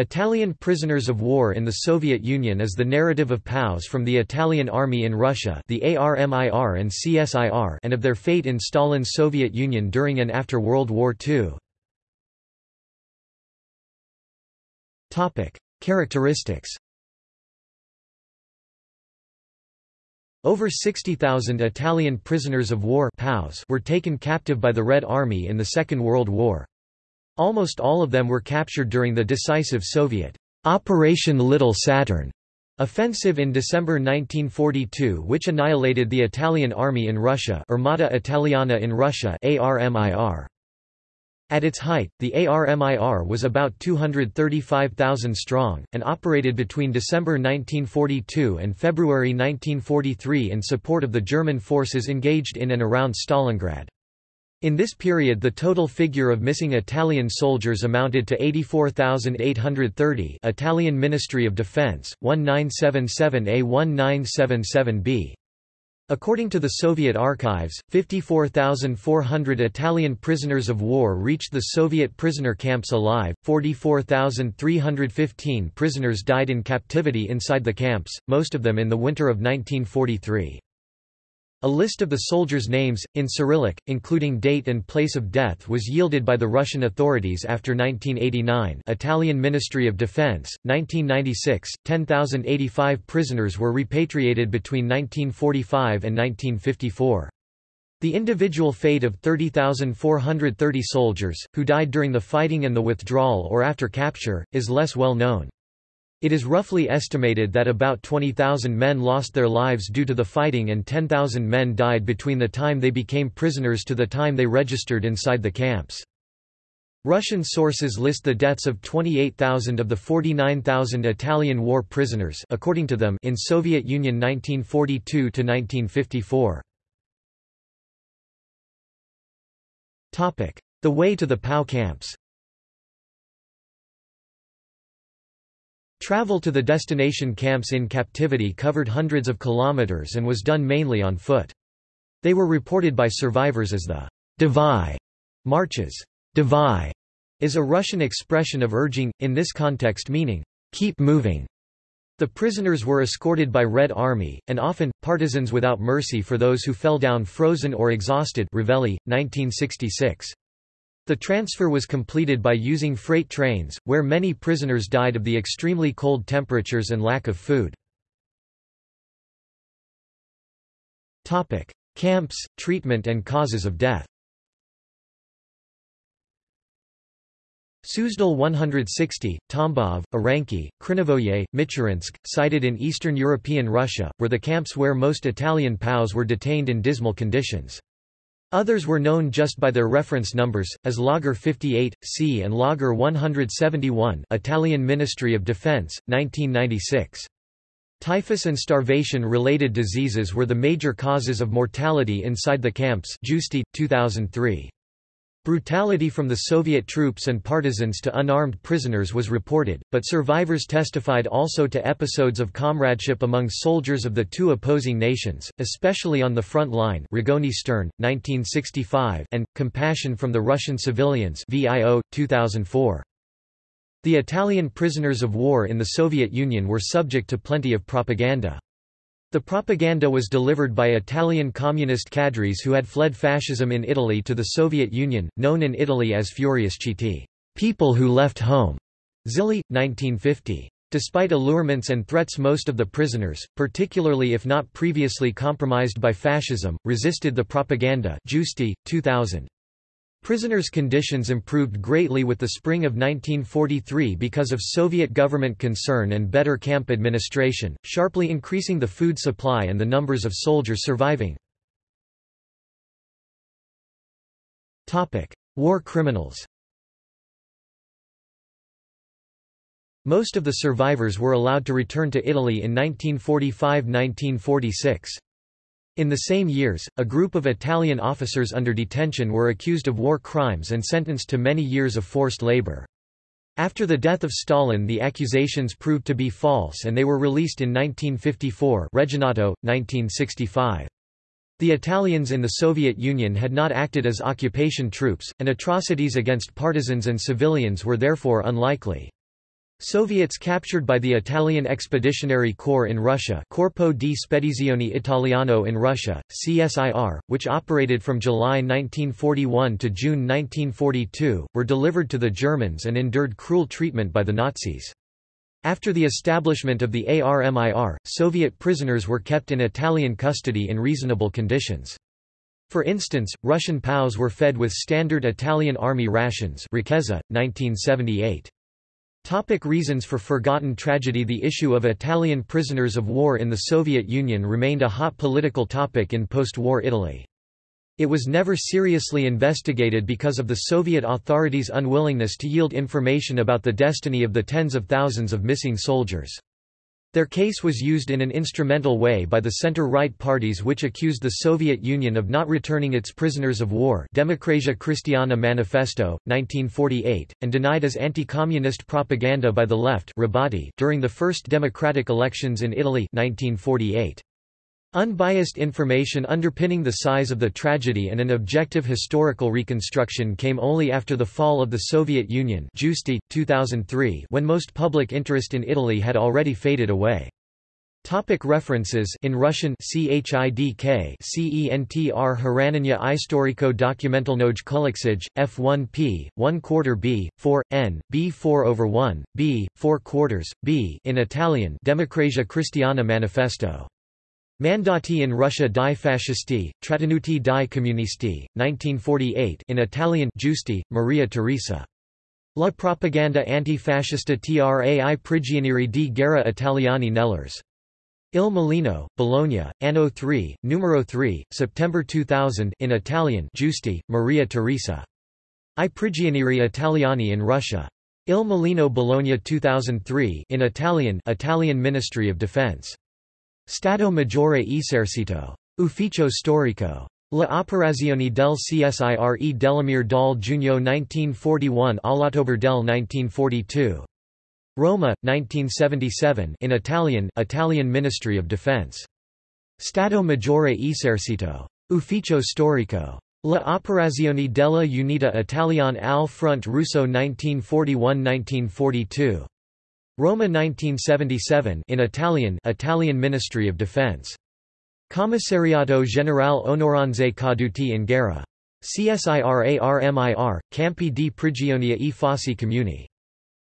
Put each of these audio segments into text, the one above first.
Italian prisoners of war in the Soviet Union is the narrative of POWs from the Italian army in Russia the ARMIR and CSIR and of their fate in Stalin's Soviet Union during and after World War II. Characteristics Over 60,000 Italian prisoners of war POWs were taken captive by the Red Army in the Second World War. Almost all of them were captured during the decisive Soviet Operation Little Saturn offensive in December 1942 which annihilated the Italian army in Russia Armata Italiana in Russia ARMIR. At its height, the ARMIR was about 235,000 strong, and operated between December 1942 and February 1943 in support of the German forces engaged in and around Stalingrad. In this period the total figure of missing Italian soldiers amounted to 84,830 Italian Ministry of Defense, 1977A-1977B. According to the Soviet archives, 54,400 Italian prisoners of war reached the Soviet prisoner camps alive, 44,315 prisoners died in captivity inside the camps, most of them in the winter of 1943. A list of the soldiers' names, in Cyrillic, including date and place of death was yielded by the Russian authorities after 1989 Italian Ministry of Defense, 1996, 10,085 prisoners were repatriated between 1945 and 1954. The individual fate of 30,430 soldiers, who died during the fighting and the withdrawal or after capture, is less well known. It is roughly estimated that about 20,000 men lost their lives due to the fighting and 10,000 men died between the time they became prisoners to the time they registered inside the camps. Russian sources list the deaths of 28,000 of the 49,000 Italian war prisoners according to them in Soviet Union 1942 to 1954. Topic: The way to the POW camps. Travel to the destination camps in captivity covered hundreds of kilometers and was done mainly on foot. They were reported by survivors as the Davai marches. Davai is a Russian expression of urging, in this context meaning, keep moving. The prisoners were escorted by Red Army, and often, partisans without mercy for those who fell down frozen or exhausted Revelli, 1966. The transfer was completed by using freight trains, where many prisoners died of the extremely cold temperatures and lack of food. Camps, treatment and causes of death Suzdal 160, Tambov, Oranki, Krinovoye, Michurinsk, cited in Eastern European Russia, were the camps where most Italian POWs were detained in dismal conditions. Others were known just by their reference numbers, as Lager 58, C and Lager 171 Italian Ministry of Defense, 1996. Typhus and starvation-related diseases were the major causes of mortality inside the camps Giusti, 2003. Brutality from the Soviet troops and partisans to unarmed prisoners was reported, but survivors testified also to episodes of comradeship among soldiers of the two opposing nations, especially on the front line Rigoni Stern, 1965 and, compassion from the Russian civilians VIO, 2004. The Italian prisoners of war in the Soviet Union were subject to plenty of propaganda. The propaganda was delivered by Italian communist cadres who had fled fascism in Italy to the Soviet Union, known in Italy as Furious Fuoriusciti people who left home. Zilli, 1950. Despite allurements and threats most of the prisoners, particularly if not previously compromised by fascism, resisted the propaganda Giusti, 2000. Prisoners' conditions improved greatly with the spring of 1943 because of Soviet government concern and better camp administration, sharply increasing the food supply and the numbers of soldiers surviving. War criminals Most of the survivors were allowed to return to Italy in 1945–1946. In the same years, a group of Italian officers under detention were accused of war crimes and sentenced to many years of forced labor. After the death of Stalin the accusations proved to be false and they were released in 1954 Reginato, 1965. The Italians in the Soviet Union had not acted as occupation troops, and atrocities against partisans and civilians were therefore unlikely. Soviets captured by the Italian Expeditionary Corps in Russia Corpo di Spedizione Italiano in Russia, CSIR, which operated from July 1941 to June 1942, were delivered to the Germans and endured cruel treatment by the Nazis. After the establishment of the ARMIR, Soviet prisoners were kept in Italian custody in reasonable conditions. For instance, Russian POWs were fed with standard Italian army rations Ricchezza, 1978. Topic reasons for forgotten tragedy The issue of Italian prisoners of war in the Soviet Union remained a hot political topic in post-war Italy. It was never seriously investigated because of the Soviet authorities' unwillingness to yield information about the destiny of the tens of thousands of missing soldiers. Their case was used in an instrumental way by the center-right parties which accused the Soviet Union of not returning its prisoners of war Democrazia Cristiana Manifesto, 1948, and denied as anti-communist propaganda by the left during the first democratic elections in Italy 1948. Unbiased information underpinning the size of the tragedy and an objective historical reconstruction came only after the fall of the Soviet Union 2003 when most public interest in Italy had already faded away. Topic references In Russian CHIDK CENTR Harananya Istoriko Dokumentalnoj Kuliksij, F1P, 1 quarter B, 4, N, B4 over 1, B, 4 quarters, B in Italian Democrazia Cristiana Manifesto Mandati in Russia di fascisti, trattenuti di comunisti, 1948 in Italian Giusti, Maria Teresa. La propaganda antifascista tra i prigionieri di guerra italiani nell'URSS. Il Mulino, Bologna, Anno 3, Numero 3, September 2000 in Italian Giusti, Maria Teresa. I prigionieri italiani in Russia. Il Mulino Bologna 2003 in Italian Italian Ministry of Defense. Stato Maggiore Esercito. Ufficio Storico. La operazione del CSIRE Delamere dal giugno 1941 all'ottobre del 1942. Roma, 1977 in Italian Italian Ministry of Defense. Stato Maggiore Esercito. Ufficio Storico. La operazione della Unità Italiana al Front Russo 1941–1942. Roma 1977 in Italian Italian Ministry of Defense. Commissariato Generale Onoranze Caduti in Guerra. CSIRARMIR, Campi di Prigionia e Fosse Comuni.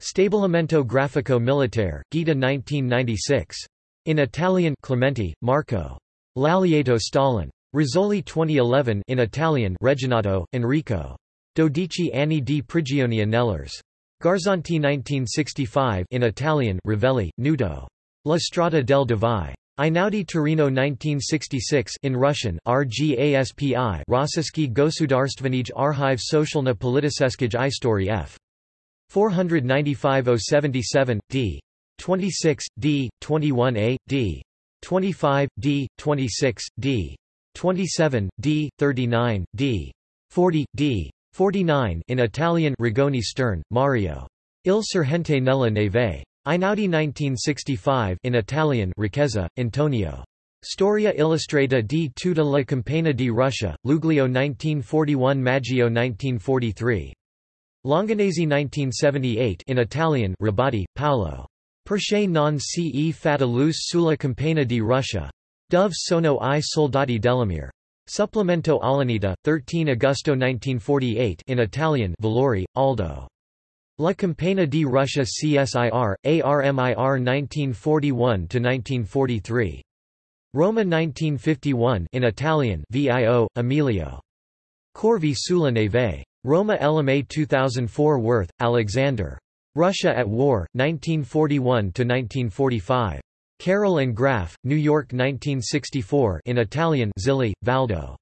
Stabilimento Grafico Militare, Gaeta 1996. In Italian Clementi, Marco. L'Alleato Stalin. Rizzoli 2011 in Italian Reginato, Enrico. Dodici anni di prigionia nell'URSS. Garzanti 1965 in Italian Revelli, Nuto. La Strada del Davai. Einaudi Torino 1966 in Russian RGASPI Rossiyski Gosudarstvenij Archive Socialna Politiseskij Istory F. 495-077, d. 26, d. 21a, d. 25, d. 26, d. 27, d. 39, d. 40, d. 49 in Italian Rigoni Stern, Mario. Il Sergente nella neve. Einaudi 1965 in Italian Ricchezza, Antonio. Storia illustrata di tutta la campagna di Russia, Luglio 1941 Maggio 1943. Longanesi 1978 in Italian Rabati, Paolo. Perché non ce fatta luce sulla campagna di Russia. Dove sono i soldati dell'ARMIR. Supplemento all'Unità, 13 Agosto 1948 in Italian Valori, Aldo. La Campagna di Russia CSIR, ARMIR 1941–1943. Roma 1951 in Italian VIO, Emilio. Corvi sulla neve. Roma LMA 2004 Werth, Alexander. Russia at War, 1941–1945. Carroll and Graf, New York 1964 in Italian Zilli, Valdo.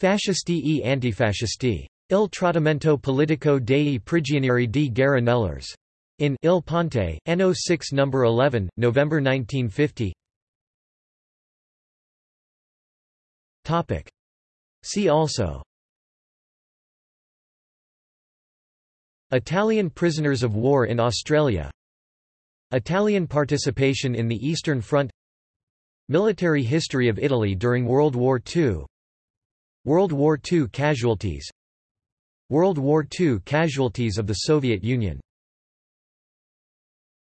Fascisti e antifascisti. Il trattamento politico dei prigionieri di guerra nell'URSS. In Il Ponte, NO 6 No. 11, November 1950 Topic. See also Italian prisoners of war in Australia Italian participation in the Eastern Front Military history of Italy during World War II World War II casualties World War II casualties of the Soviet Union